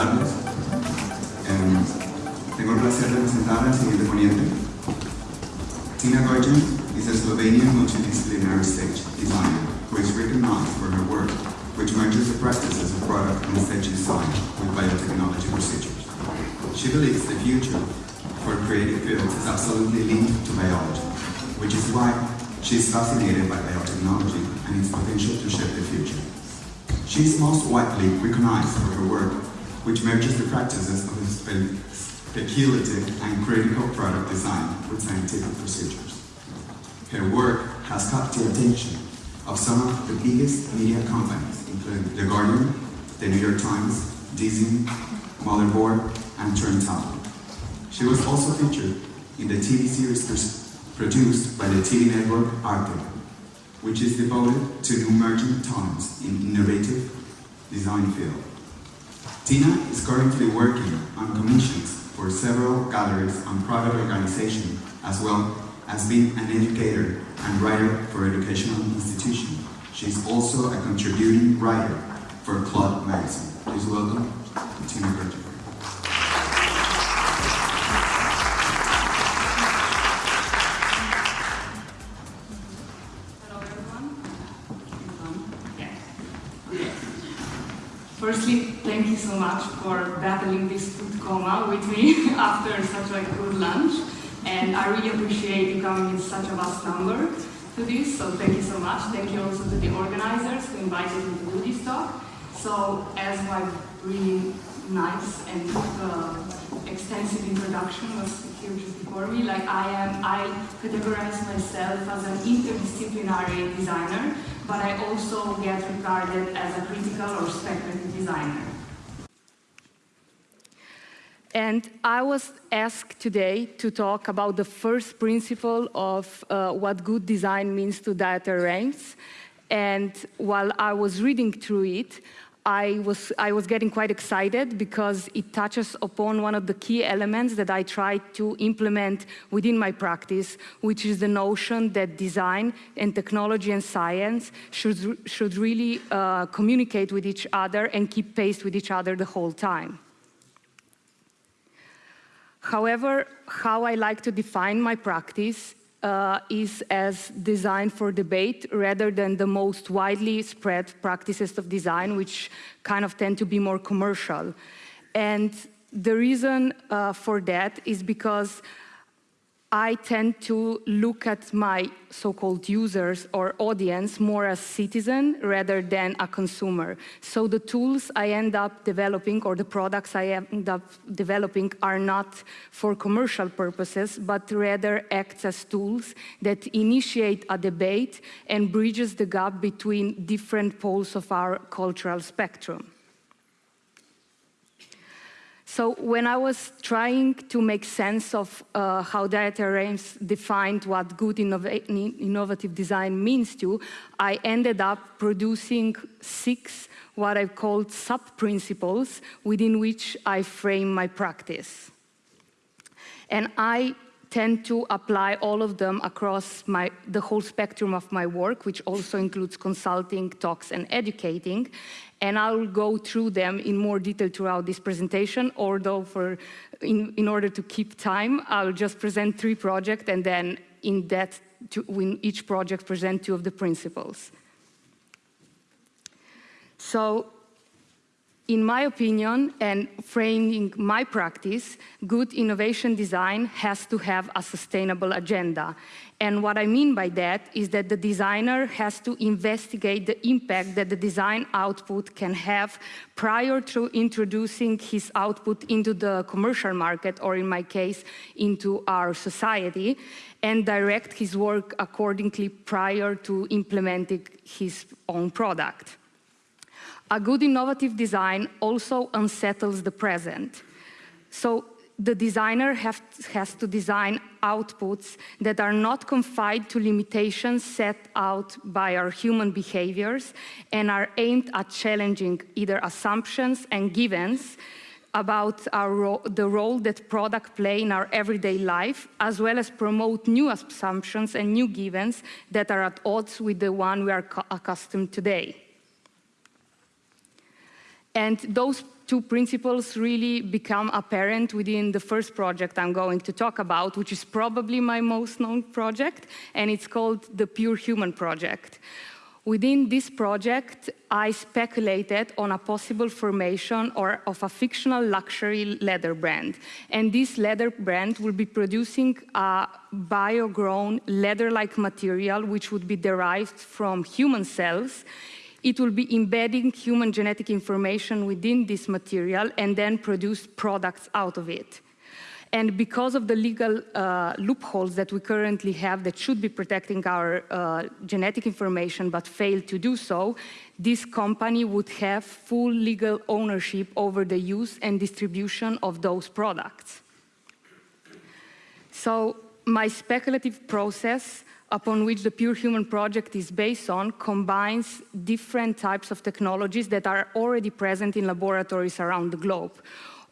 tardes. Eh, tengo el placer de presentar al siguiente ponente. Tina Gorjanc is a Slovenian multidisciplinary stage designer who is recognized for her work, which merges the practices of product and stage design with biotechnology procedures. She believes the future for creative fields is absolutely linked to biology, which is why she is fascinated by biotechnology and its potential to shape the future. She is most widely recognized for her work, which merges the practices of spe speculative and critical product design with scientific procedures. Her work has caught the attention of some of the biggest media companies, including The Guardian, The New York Times, Dezeen, Motherboard, and Turntable. She was also featured in the TV series produced by the TV network Arte, which is devoted to emerging talents in innovative design field. Tina is currently working on commissions for several galleries and private organizations, as well as being an educator and writer for educational institutions. She is also a contributing writer for Club Magazine. Please welcome Tina Gertrude. Much for battling this food coma with me after such a good lunch. And I really appreciate you coming in such a vast number to this, so thank you so much. Thank you also to the organizers who invited me to do this talk. So as my really nice and uh, extensive introduction was here just before me, like I am, I categorize myself as an interdisciplinary designer, but I also get regarded as a critical or speculative designer. And I was asked today to talk about the first principle of uh, what good design means to Dieter Rams. And while I was reading through it, I was, I was getting quite excited because it touches upon one of the key elements that I try to implement within my practice, which is the notion that design and technology and science should, should really uh, communicate with each other and keep pace with each other the whole time. However, how I like to define my practice uh, is as design for debate rather than the most widely spread practices of design, which kind of tend to be more commercial. And the reason uh, for that is because I tend to look at my so-called users or audience more as citizen rather than a consumer. So the tools I end up developing or the products I end up developing are not for commercial purposes, but rather act as tools that initiate a debate and bridges the gap between different poles of our cultural spectrum. So when I was trying to make sense of uh, how Dieter Rams defined what good innova innovative design means to, I ended up producing six what I've called sub-principles within which I frame my practice. And I tend to apply all of them across my, the whole spectrum of my work, which also includes consulting, talks, and educating. And I'll go through them in more detail throughout this presentation, although for, in, in order to keep time, I'll just present three projects and then in that, to, in each project present two of the principles. So in my opinion, and framing my practice, good innovation design has to have a sustainable agenda. And what I mean by that is that the designer has to investigate the impact that the design output can have prior to introducing his output into the commercial market, or in my case, into our society, and direct his work accordingly prior to implementing his own product. A good innovative design also unsettles the present. So the designer have, has to design outputs that are not confined to limitations set out by our human behaviors and are aimed at challenging either assumptions and givens about ro the role that product play in our everyday life, as well as promote new assumptions and new givens that are at odds with the one we are accustomed today. And those two principles really become apparent within the first project I'm going to talk about, which is probably my most known project, and it's called the Pure Human Project. Within this project, I speculated on a possible formation or of a fictional luxury leather brand. And this leather brand will be producing a bio-grown leather-like material which would be derived from human cells. It will be embedding human genetic information within this material and then produce products out of it. And because of the legal uh, loopholes that we currently have that should be protecting our uh, genetic information but fail to do so, this company would have full legal ownership over the use and distribution of those products. So my speculative process upon which the Pure Human project is based on combines different types of technologies that are already present in laboratories around the globe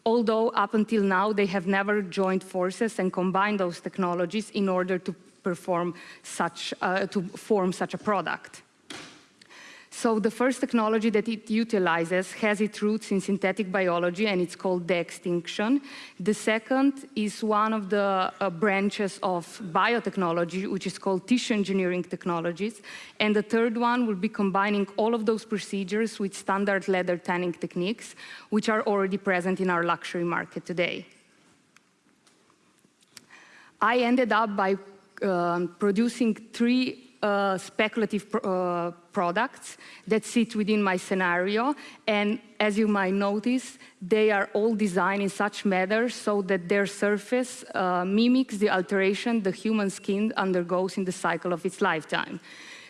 although up until now they have never joined forces and combined those technologies in order to perform such, uh, to form such a product. So the first technology that it utilizes has its roots in synthetic biology and it's called de-extinction. The second is one of the uh, branches of biotechnology, which is called tissue engineering technologies. And the third one will be combining all of those procedures with standard leather tanning techniques, which are already present in our luxury market today. I ended up by um, producing three uh, speculative pr uh, products that sit within my scenario. And as you might notice, they are all designed in such manner so that their surface uh, mimics the alteration the human skin undergoes in the cycle of its lifetime.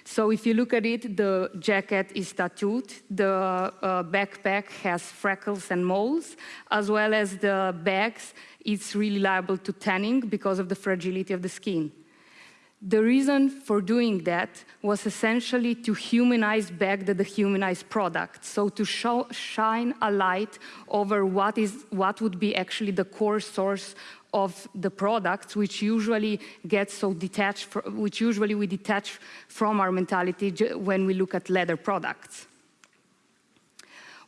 So if you look at it, the jacket is tattooed, the uh, backpack has freckles and moles, as well as the bags, it's really liable to tanning because of the fragility of the skin. The reason for doing that was essentially to humanize back the dehumanized product, so to show, shine a light over what, is, what would be actually the core source of the products, which usually get so detached, which usually we detach from our mentality when we look at leather products.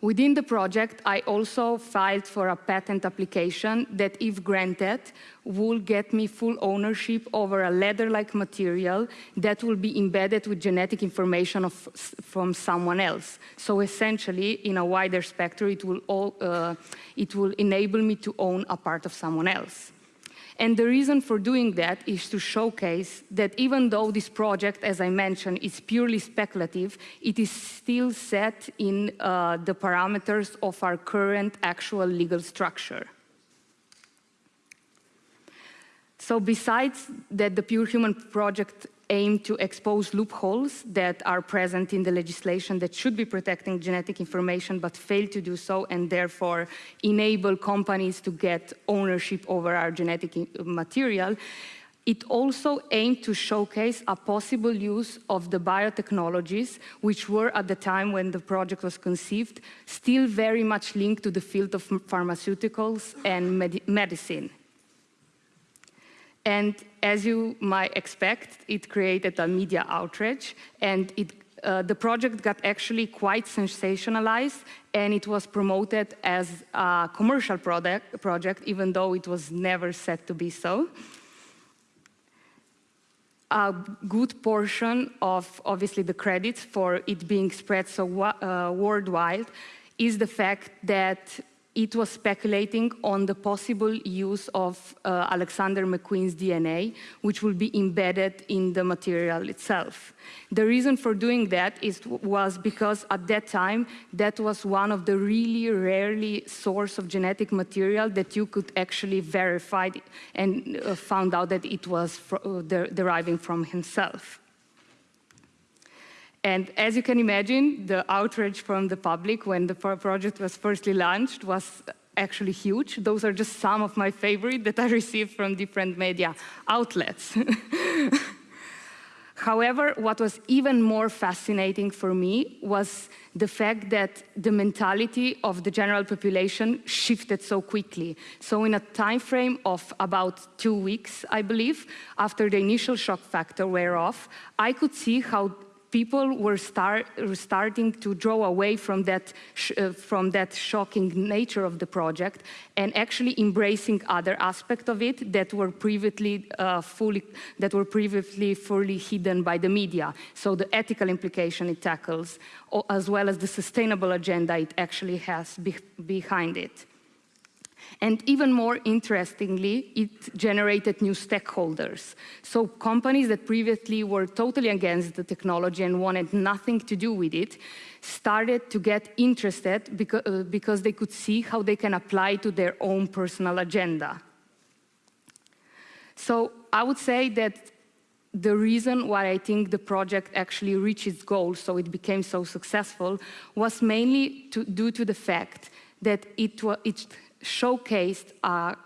Within the project, I also filed for a patent application that, if granted, will get me full ownership over a leather-like material that will be embedded with genetic information of, from someone else. So essentially, in a wider spectrum, it will, all, uh, it will enable me to own a part of someone else. And the reason for doing that is to showcase that even though this project, as I mentioned, is purely speculative, it is still set in uh, the parameters of our current actual legal structure. So besides that the Pure Human project aim to expose loopholes that are present in the legislation that should be protecting genetic information but fail to do so and therefore enable companies to get ownership over our genetic uh, material, it also aimed to showcase a possible use of the biotechnologies, which were at the time when the project was conceived, still very much linked to the field of pharmaceuticals and med medicine. And as you might expect, it created a media outrage, and it, uh, the project got actually quite sensationalized, and it was promoted as a commercial product, project, even though it was never said to be so. A good portion of, obviously, the credit for it being spread so uh, worldwide is the fact that it was speculating on the possible use of uh, Alexander McQueen's DNA, which will be embedded in the material itself. The reason for doing that is, was because at that time, that was one of the really rarely source of genetic material that you could actually verify and uh, found out that it was uh, deriving from himself. And as you can imagine, the outrage from the public when the project was firstly launched was actually huge. Those are just some of my favorite that I received from different media outlets. However, what was even more fascinating for me was the fact that the mentality of the general population shifted so quickly. So in a time frame of about two weeks, I believe, after the initial shock factor wear off, I could see how people were start, starting to draw away from that, uh, from that shocking nature of the project and actually embracing other aspects of it that were previously uh, fully that were previously fully hidden by the media. So the ethical implication it tackles, as well as the sustainable agenda it actually has be behind it. And even more interestingly, it generated new stakeholders. So companies that previously were totally against the technology and wanted nothing to do with it started to get interested because, uh, because they could see how they can apply to their own personal agenda. So I would say that the reason why I think the project actually reached its goal, so it became so successful, was mainly to, due to the fact that it, it showcased a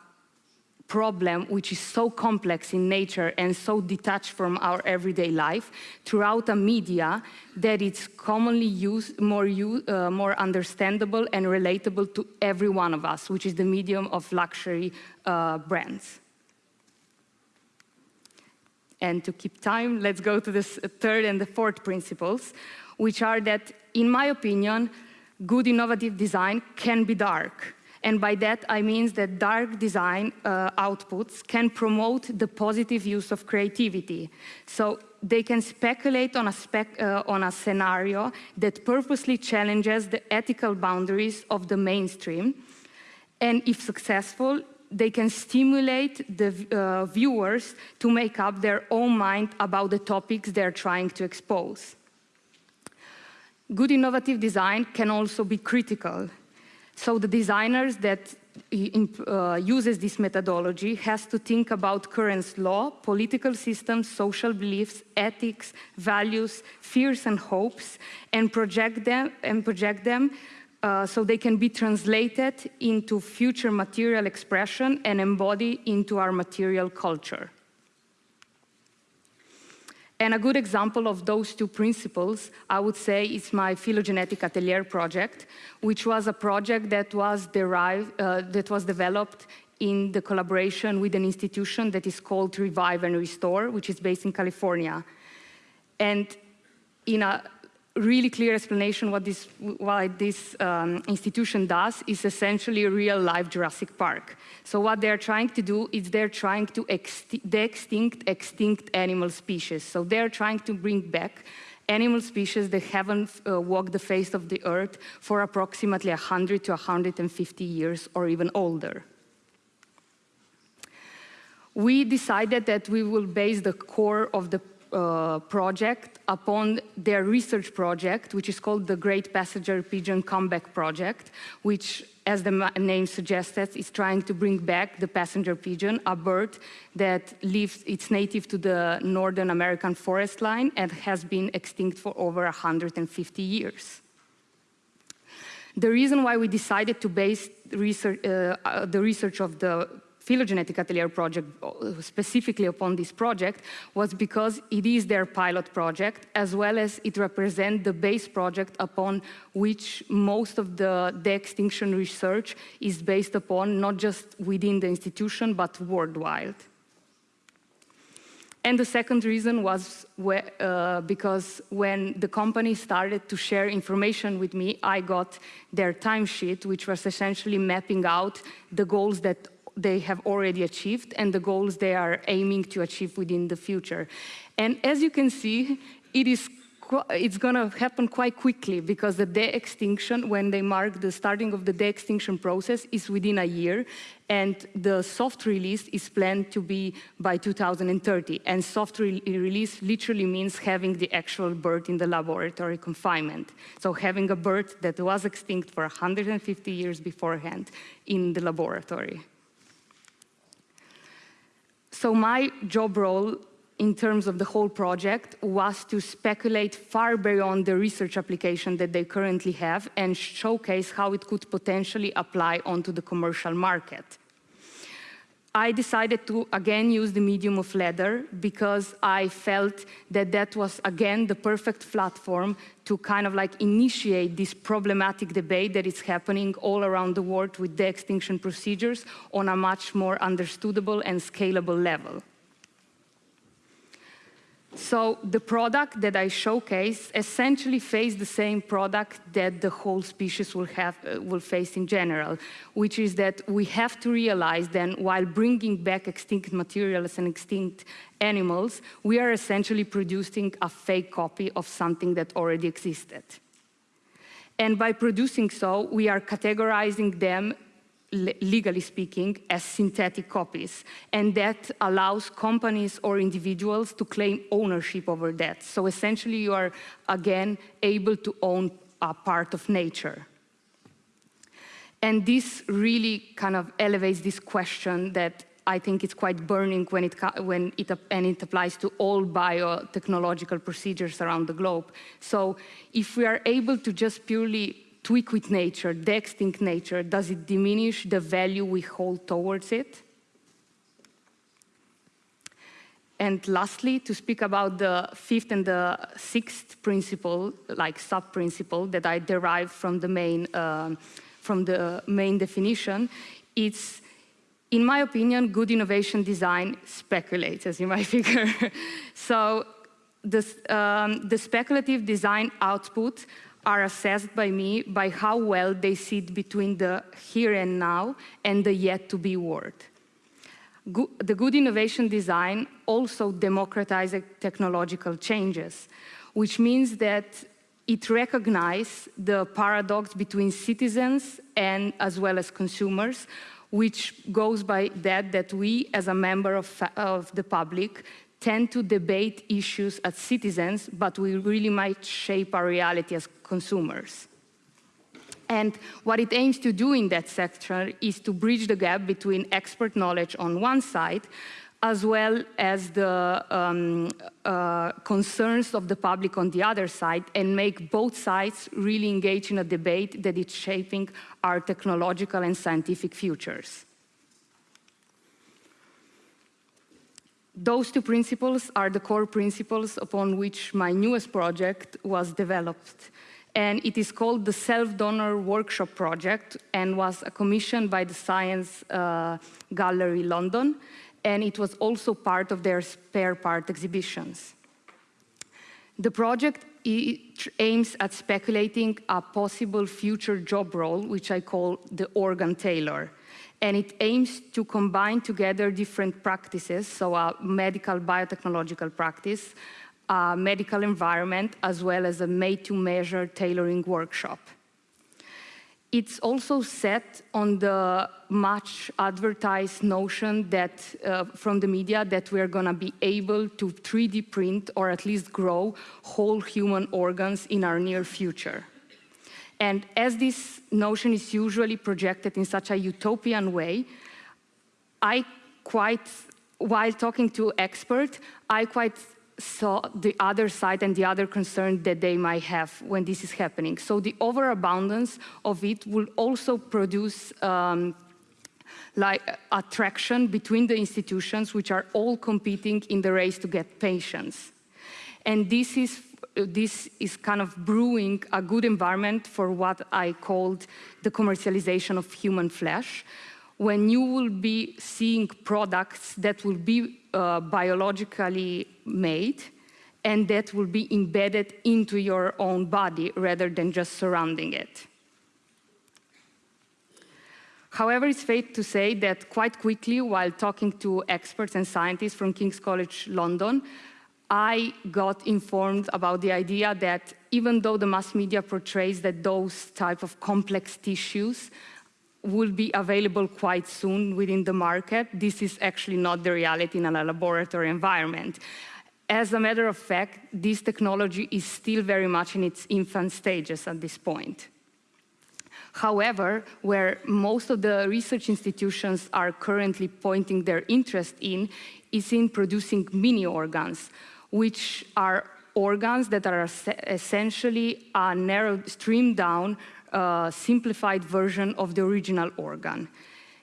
problem which is so complex in nature and so detached from our everyday life throughout a media that it's commonly used, more, uh, more understandable and relatable to every one of us, which is the medium of luxury uh, brands. And to keep time, let's go to the third and the fourth principles, which are that, in my opinion, good innovative design can be dark. And by that, I mean that dark design uh, outputs can promote the positive use of creativity. So they can speculate on a, spec, uh, on a scenario that purposely challenges the ethical boundaries of the mainstream. And if successful, they can stimulate the uh, viewers to make up their own mind about the topics they're trying to expose. Good innovative design can also be critical. So the designers that uh, uses this methodology has to think about current law, political systems, social beliefs, ethics, values, fears and hopes, and project them, and project them uh, so they can be translated into future material expression and embody into our material culture. And a good example of those two principles, I would say, is my phylogenetic atelier project, which was a project that was derived, uh, that was developed in the collaboration with an institution that is called Revive and Restore, which is based in California. And in a really clear explanation what this, why this um, institution does is essentially a real-life Jurassic Park. So what they're trying to do is they're trying to de-extinct extinct animal species. So they're trying to bring back animal species that haven't uh, walked the face of the earth for approximately 100 to 150 years or even older. We decided that we will base the core of the uh, project upon their research project, which is called the Great Passenger Pigeon Comeback Project, which, as the name suggests, is trying to bring back the passenger pigeon, a bird that lives, it's native to the Northern American forest line and has been extinct for over 150 years. The reason why we decided to base research, uh, uh, the research of the phylogenetic atelier project specifically upon this project was because it is their pilot project as well as it represents the base project upon which most of the de-extinction research is based upon not just within the institution but worldwide. And the second reason was uh, because when the company started to share information with me, I got their timesheet, which was essentially mapping out the goals that they have already achieved and the goals they are aiming to achieve within the future. And as you can see, it is it's going to happen quite quickly because the de-extinction, when they mark the starting of the de-extinction process, is within a year, and the soft release is planned to be by 2030. And soft re release literally means having the actual bird in the laboratory confinement. So having a bird that was extinct for 150 years beforehand in the laboratory. So my job role in terms of the whole project was to speculate far beyond the research application that they currently have and showcase how it could potentially apply onto the commercial market. I decided to again use the medium of leather because I felt that that was again the perfect platform to kind of like initiate this problematic debate that is happening all around the world with de-extinction procedures on a much more understandable and scalable level. So the product that I showcase essentially face the same product that the whole species will, have, uh, will face in general, which is that we have to realize then while bringing back extinct materials and extinct animals, we are essentially producing a fake copy of something that already existed. And by producing so, we are categorizing them legally speaking, as synthetic copies. And that allows companies or individuals to claim ownership over that. So essentially, you are, again, able to own a part of nature. And this really kind of elevates this question that I think it's quite burning when it, when it, and it applies to all biotechnological procedures around the globe. So if we are able to just purely tweak with nature, the extinct nature, does it diminish the value we hold towards it? And lastly, to speak about the fifth and the sixth principle, like sub-principle that I derive from the main, uh, from the main definition, it's, in my opinion, good innovation design speculates, as you might figure. so this, um, the speculative design output are assessed by me by how well they sit between the here and now and the yet to be world. Go the good innovation design also democratizes technological changes, which means that it recognizes the paradox between citizens and as well as consumers, which goes by that that we as a member of, of the public tend to debate issues as citizens, but we really might shape our reality as consumers. And what it aims to do in that sector is to bridge the gap between expert knowledge on one side, as well as the um, uh, concerns of the public on the other side, and make both sides really engage in a debate that is shaping our technological and scientific futures. Those two principles are the core principles upon which my newest project was developed. And it is called the Self-Donor Workshop Project and was commissioned by the Science uh, Gallery London. And it was also part of their spare part exhibitions. The project aims at speculating a possible future job role, which I call the organ tailor and it aims to combine together different practices, so a medical biotechnological practice, a medical environment, as well as a made-to-measure tailoring workshop. It's also set on the much advertised notion that uh, from the media that we're going to be able to 3D print or at least grow whole human organs in our near future. And as this notion is usually projected in such a utopian way, I quite, while talking to experts, I quite saw the other side and the other concern that they might have when this is happening. So the overabundance of it will also produce um, like attraction between the institutions which are all competing in the race to get patients. And this is this is kind of brewing a good environment for what I called the commercialization of human flesh, when you will be seeing products that will be uh, biologically made and that will be embedded into your own body rather than just surrounding it. However, it's fair to say that quite quickly, while talking to experts and scientists from King's College London, I got informed about the idea that even though the mass media portrays that those type of complex tissues will be available quite soon within the market, this is actually not the reality in a laboratory environment. As a matter of fact, this technology is still very much in its infant stages at this point. However, where most of the research institutions are currently pointing their interest in is in producing mini organs, which are organs that are essentially a narrow, streamed down, uh, simplified version of the original organ.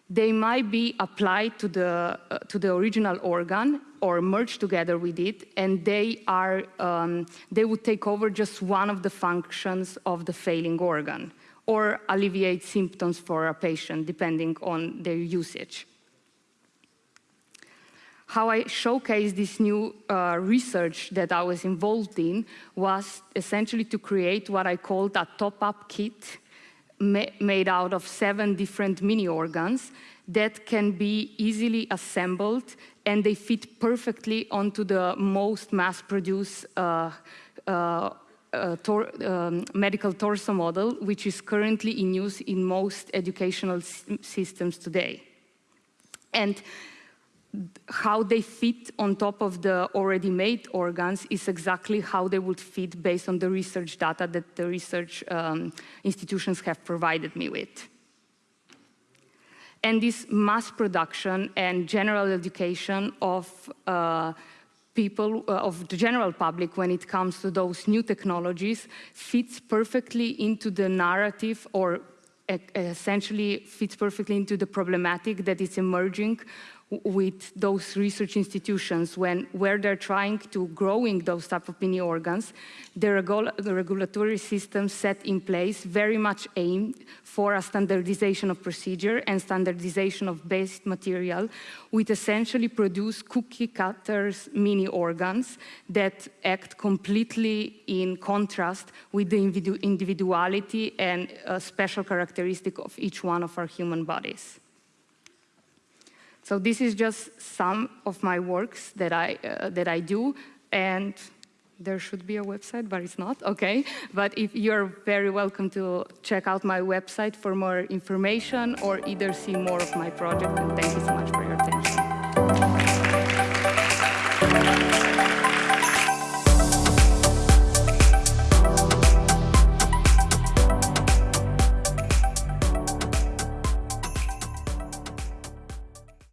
They might be applied to the, uh, to the original organ or merged together with it, and they, are, um, they would take over just one of the functions of the failing organ or alleviate symptoms for a patient, depending on their usage. How I showcased this new uh, research that I was involved in was essentially to create what I called a top-up kit ma made out of seven different mini organs that can be easily assembled and they fit perfectly onto the most mass-produced uh, uh, uh, tor um, medical torso model, which is currently in use in most educational systems today. And how they fit on top of the already made organs is exactly how they would fit based on the research data that the research um, institutions have provided me with. And this mass production and general education of uh, people, uh, of the general public when it comes to those new technologies fits perfectly into the narrative or essentially fits perfectly into the problematic that is emerging with those research institutions when where they're trying to growing those type of mini organs, the, regul the regulatory system set in place very much aimed for a standardization of procedure and standardization of base material, which essentially produce cookie cutters mini organs that act completely in contrast with the individuality and uh, special characteristic of each one of our human bodies. So this is just some of my works that I, uh, that I do, and there should be a website, but it's not, okay. But if you're very welcome to check out my website for more information or either see more of my project, and thank you so much for your attention.